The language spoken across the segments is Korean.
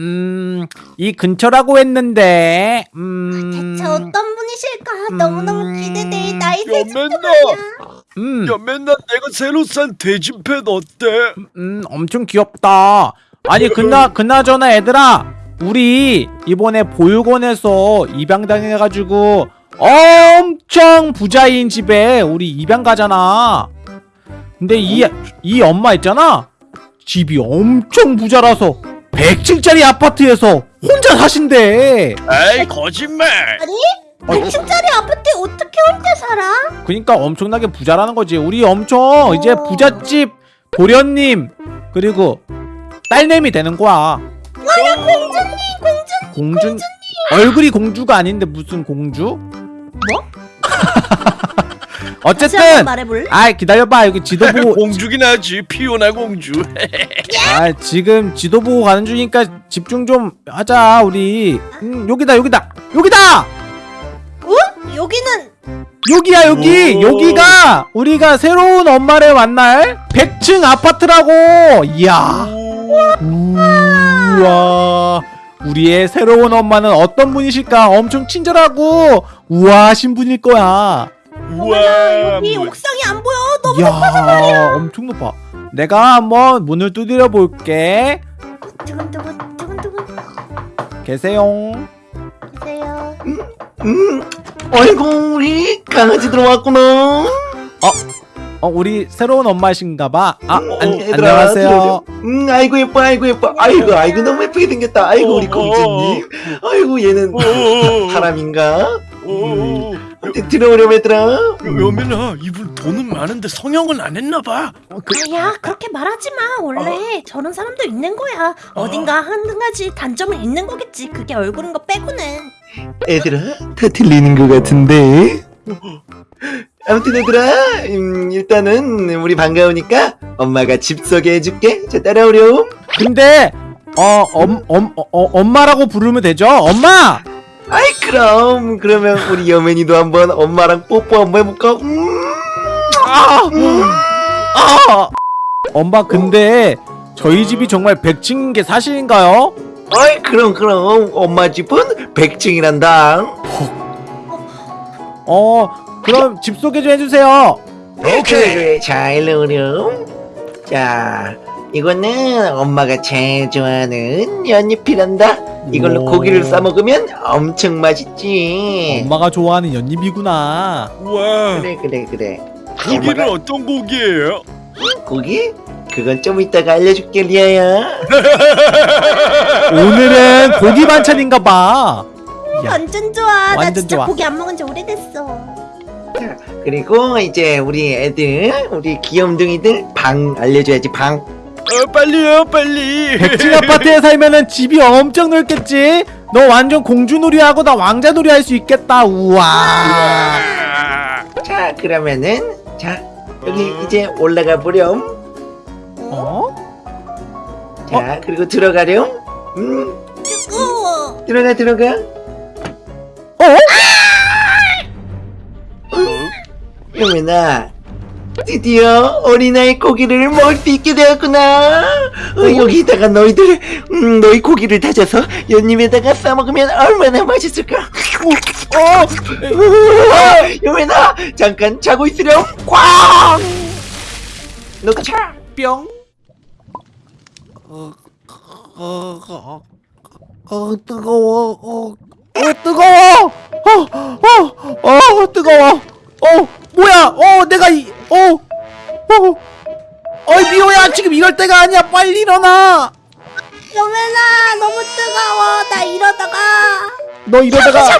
음, 이 근처라고 했는데, 음, 대체 어떤 분이실까? 너무너무 기대돼. 나이 세 연맨나 음, 연맨나 내가 새로 산 대진펜 어때? 음, 엄청 귀엽다. 아니, 그나, 그나저나 얘들아, 우리 이번에 보육원에서 입양당해가지고 엄청 부자인 집에 우리 입양 가잖아. 근데 이, 이 엄마 있잖아? 집이 엄청 부자라서 100층짜리 아파트에서 혼자 사신대. 에이 거짓말. 아니? 100층짜리 아파트에 어떻게 혼자 살아? 그니까 엄청나게 부자라는 거지. 우리 엄청 이제 어. 부잣집 도련님 그리고 딸내미 되는 거야. 아야 공주님 공주 공주 얼굴이 공주가 아닌데 무슨 공주? 뭐? 어쨌든 말해볼래? 아 기다려봐. 여기 지도 보고 공주긴 하지. 피오나 공주. 아 지금 지도 보고 가는 중이니까 집중 좀 하자 우리. 음 여기다 여기다 여기다! 어? 여기는 여기야 여기! 오. 여기가 우리가 새로운 엄마를 만날 100층 아파트라고! 이야. 우와. 우리의 새로운 엄마는 어떤 분이실까? 엄청 친절하고 우아하신 분일 거야 우와. 여기 뭐- 옥상이 안 보여. 너무 이야 엄청 높아 내가 한번 문을 두드려 볼게 두근두근 두근두근 계세요 계세요. 음, 어이구 우리 강아지 들어왔구나. 어 우리 새로운 엄마신가 봐 아 음, 안, 얘들아, 안녕하세요. 음, 아이고 예뻐, 아이고 예뻐, 아이고 아이고 너무 예쁘게 생겼다. 아이고 우리 어, 공주님. 아이고 얘는 오. 사람인가? 오. 음, 들어오렴 얘들아. 연맨아 이분 돈은 많은데 성형은 안 했나봐. 아야 그렇게 말하지 마. 원래 저런 사람도 있는 거야. 어딘가 한 가지 단점은 있는 거겠지. 그게 얼굴인 거 빼고는. 얘들아, 다 틀리는 것 같은데. 아무튼 얘들아, 음, 일단은 우리 반가우니까 엄마가 집 소개해줄게. 자 따라오렴. 근데 어, 엄, 엄, 어, 어, 엄마라고 부르면 되죠? 엄마! 아이 그럼 그러면 우리 여맨이도 한번 엄마랑 뽀뽀 한번 해볼까? 음. 아! 아! 엄마 근데 저희 집이 정말 100층인 게 사실인가요? 아이 그럼 그럼 엄마 집은 100층이란다. 어 그럼 집 소개 좀 해주세요 그래 그래 자 일로 오렴. 자 이거는 엄마가 제일 좋아하는 연잎이란다. 이걸로 오. 고기를 싸 먹으면 엄청 맛있지. 엄마가 좋아하는 연잎이구나 우와. 그래 그래 그래. 고기는 엄마가- 어떤 고기예요? 고기? 그건 좀 이따가 알려줄게 리아야. 오늘은 고기 반찬인가봐 야, 완전 좋아. 나 완전 진짜 좋아. 고기 안 먹은 지 오래됐어. 그리고 이제 우리 애들 우리 귀염둥이들 방 알려줘야지 방. 어, 빨리요 빨리. 100층 아파트에 살면은 집이 엄청 넓겠지? 너 완전 공주놀이하고 나 왕자놀이 할 수 있겠다 우와 아. 자 그러면은 자 여기 이제 올라가 보렴. 어? 자 그리고 들어가렴. 음 뜨거워. 들어가 들어가. 어? 여민아 드디어 어린아이 고기를 먹을 수 있게 되었구나. 어, 여기다가 너희들 음, 너희 고기를 다져서 연잎에다가 싸 먹으면 얼마나 맛있을까. 어, 어, 여민아 잠깐 자고 있으렴. 꽝. 너가 자. 뿅 어, 어, 어, 어, 뜨거워 어, 어 뜨거워 어, 어, 어 뜨거워 어 뭐야? 어 내가 이 어 어. 어이 미호야 지금 이럴 때가 아니야. 빨리 일어나. 여맨아 너무 뜨거워. 나 이러다가. 너 이러다가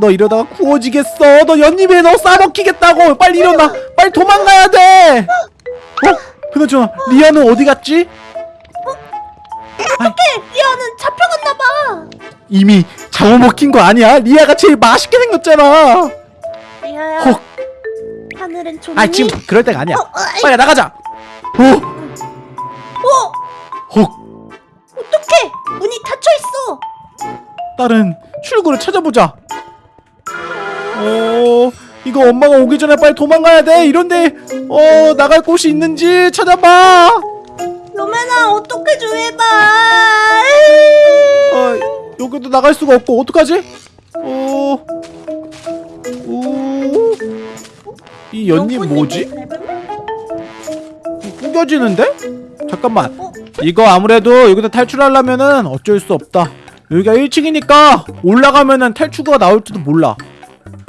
너 이러다가 구워지겠어. 너 연잎에 너 싸먹히겠다고. 빨리 일어나. 빨리 도망가야 돼. 어? 그나저나 리아는 어디 갔지? 리아는 잡혀갔나 봐. 이미 잡아먹힌 거 아니야? 리아가 제일 맛있게 생겼잖아 리아야. 헉. 하늘은 좋니? 아 지금 그럴 때가 아니야 어, 어, 빨리 나가자 어? 어, 헉 어떡해? 문이 닫혀 있어. 다른 출구를 찾아보자 어 이거 엄마가 오기 전에 빨리 도망가야 돼 이런데 어 나갈 곳이 있는지 찾아봐 여맨아 어떻게 좀 해봐. 여기도 나갈 수가 없고 어떡하지? 어... 이 연잎 뭐지? 구겨지는데? 잠깐만 어? 이거 아무래도 여기서 탈출하려면은 어쩔 수 없다 여기가 1층이니까 올라가면은 탈출구가 나올지도 몰라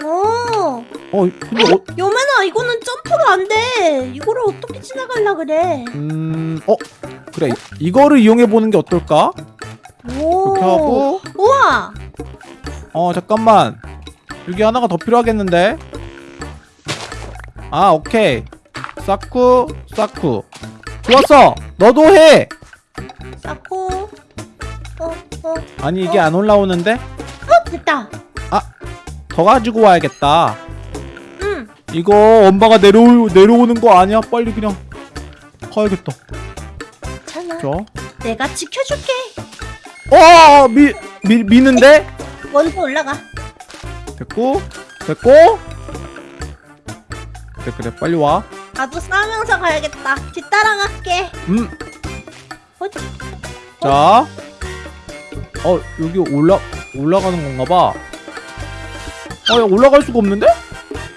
어. 어 근데 어, 여매나 이거는 점프가 안 돼. 이거를 어떻게 지나갈라 그래? 음... 어? 그래 이- 이거를 이용해보는 게 어떨까? 오. 이렇게 하고 우와. 어 잠깐만 여기 하나가 더 필요하겠는데 아 오케이 사쿠 사쿠 좋았어 너도 해 쌓고. 어, 어, 아니 이게 안 올라오는데 어, 됐다. 더 가지고 와야겠다 응. 이거 엄마가 내려오, 내려오는 거 아니야 빨리 그냥 가야겠다 괜찮아. 자 내가 지켜줄게. 어! 미, 미, 미는데? 먼저 올라가. 됐고 됐고 그래 그래 빨리 와 나도 싸우면서 가야겠다. 뒤따라갈게. 음. 어? 자. 어, 여기 올라 올라가는 건가 봐. 아, 야, 올라갈 수가 없는데?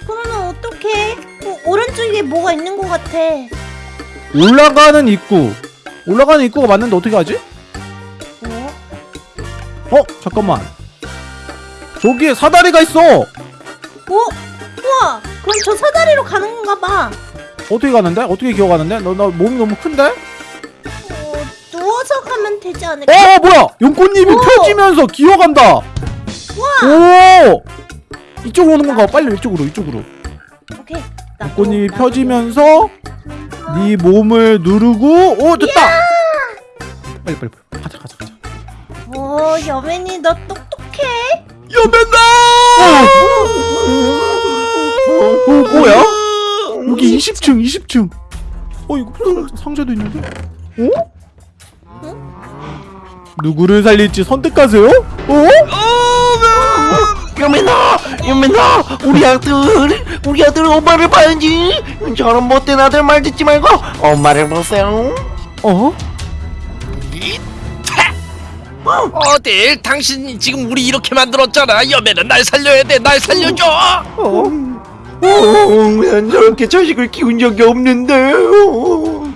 그러면 어떡해? 어, 오른쪽에 뭐가 있는 것 같아. 올라가는 입구. 올라가는 입구가 맞는데 어떻게 하지? 어? 어, 잠깐만. 저기에 사다리가 있어. 어? 우와! 그럼 저 사다리로 가는 건가 봐. 어떻게 가는데? 어떻게 기어가는데? 너 나 몸이 너무 큰데? 어, 누워서 가면 되지 않을까? 어, 뭐야? 연꽃잎이 오! 펴지면서 기어간다. 우와! 오! 이쪽으로 오는 건가? 빨리 이쪽으로, 이쪽으로. 오케이. 연꽃잎이 나도 펴지면서 펴지면서. 네 몸을 누르고 오 됐다 빨리 빨리 빨리 가자 가자 가자 어, 여맨이 너 똑똑해. 여맨아! 어 뭐야? 여기 20층 20층. 어 이거 상- 상자도 있는데? 어? 누구를 살릴지 선택하세요? 어? 여민아 여민아 우리 아들 우리 아들 엄마를 봐야지. 저런 못된 아들 말 듣지 말고 엄마를 보세요. 어? 어딜? 당신 지금 우리 이렇게 만들었잖아. 여맨은 날 살려야 돼. 날 살려줘. 어? 어, 난 저렇게 자식을 키운 적이 없는데. 어.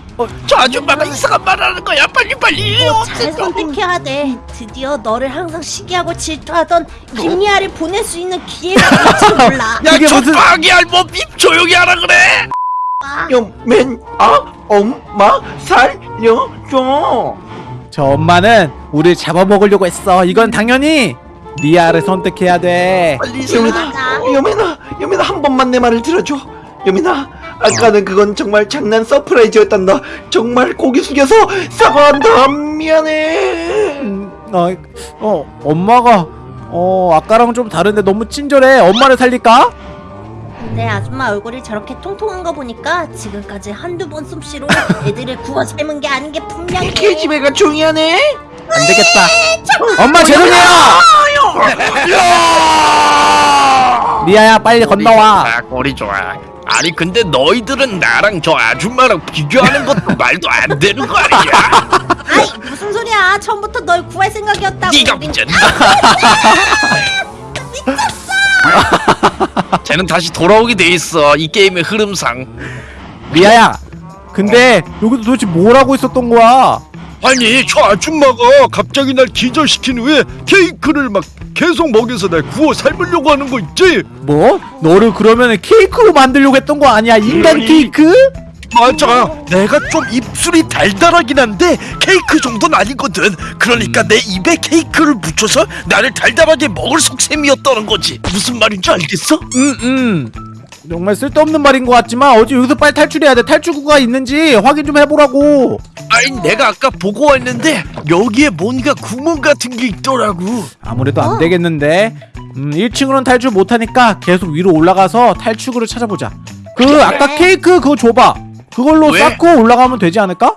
저 아줌마가 이상한 말 하는 거야. 빨리 빨리. 어, 잘 선택해야 돼. 드디어 너를 항상 시기하고 질투하던 김리아를 보낼 수 있는 기회가 될지 몰라. 야 저 무슨- 빵이 알몸입 조용히 하라 그래. 아, 여맨아 엄마 살려줘. 저 엄마는 우리를 잡아먹으려고 했어. 이건 당연히 리아를 선택해야 돼. 빨리 여민아. 여민아 여민아 한 번만 내 말을 들어줘. 여민아 아까는 그건 정말 장난 surprise였단다. 정말 고개 숙여서 사과한다. 미안해. 음, 어, 어 엄마가 어 아까랑 좀 다른데 너무 친절해. 엄마를 살릴까? 근데 아줌마 얼굴이 저렇게 통통한 거 보니까 지금까지 한두 번 솜씨로 애들을 구워 삶은 게 아닌 게 분명해. 계집애가 중요하네 안 되겠다. 엄마 죄송해요. 리아야 빨리 건너와. 아 꼬리 좋아 아니 근데 너희들은 나랑 저 아줌마랑 비교하는 것도 말도 안 되는 거 아니야 아이 무슨 소리야? 처음부터 널 구할 생각이었다고. 네가 우린 문제다 쟤는 다시 돌아오게 돼 있어 이 게임의 흐름상 리아야. 근데 여기서 도대체 뭘 하고 있었던 거야? 아니 저 아줌마가 갑자기 날 기절시킨 후에 케이크를 막 계속 먹여서 날 구워 삶으려고 하는 거 있지? 뭐? 너를 그러면 케이크로 만들려고 했던 거 아니야? 인간. 케이크? 맞아 내가 좀 입술이 달달하긴 한데 케이크 정도는 아니거든 그러니까 내 입에 케이크를 묻혀서 나를 달달하게 먹을 속셈이었다는 거지 무슨 말인지 알겠어? 음 음. 정말 쓸데없는 말인 것 같지만 어제 여기서 빨리 탈출해야 돼. 탈출구가 있는지 확인 좀 해보라고. 아니 내가 아까 보고 왔는데 여기에 뭔가 구멍 같은 게 있더라고 아무래도 안 어. 되겠는데. 음 1층으로는 탈출 못하니까 계속 위로 올라가서 탈출구를 찾아보자. 그 아까 케이크 그거 줘봐. 그걸로 왜? 쌓고 올라가면 되지 않을까?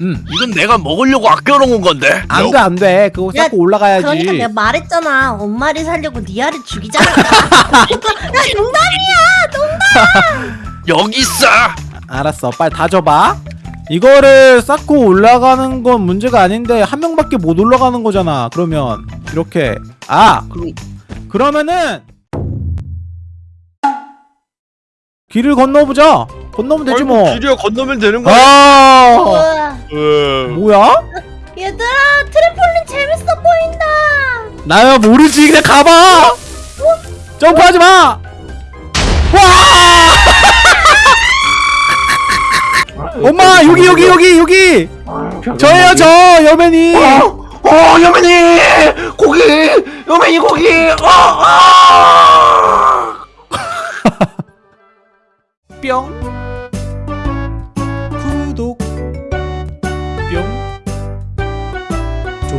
오. 음. 이건 내가 먹으려고 아껴놓은 건데 안 돼, 안 돼. 그거 야, 쌓고 올라가야지. 그러니까 내가 말했잖아. 엄마를 살려고 리아를 죽이자니까. 야 농담이야. 여기 있어 알았어. 빨리 다 줘봐. 이거를 쌓고 올라가는 건 문제가 아닌데 한 명밖에 못 올라가는 거잖아 그러면 이렇게 아 그러면은 길을 건너보자 건너면 되지 뭐 길이야 건너면 되는 거야. 아. 뭐야? 얘들아 트램폴린 재밌어 보인다. 나야 모르지. 그냥 가봐. 점프하지 마. 와! 엄마 여기 여기 여기 여기. 저예요 저 여민이 어, 어, 여민이 고기, 여민이 고기. 어, 어. 뿅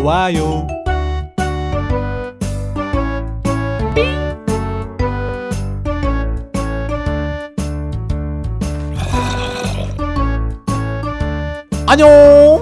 좋아요. 안녕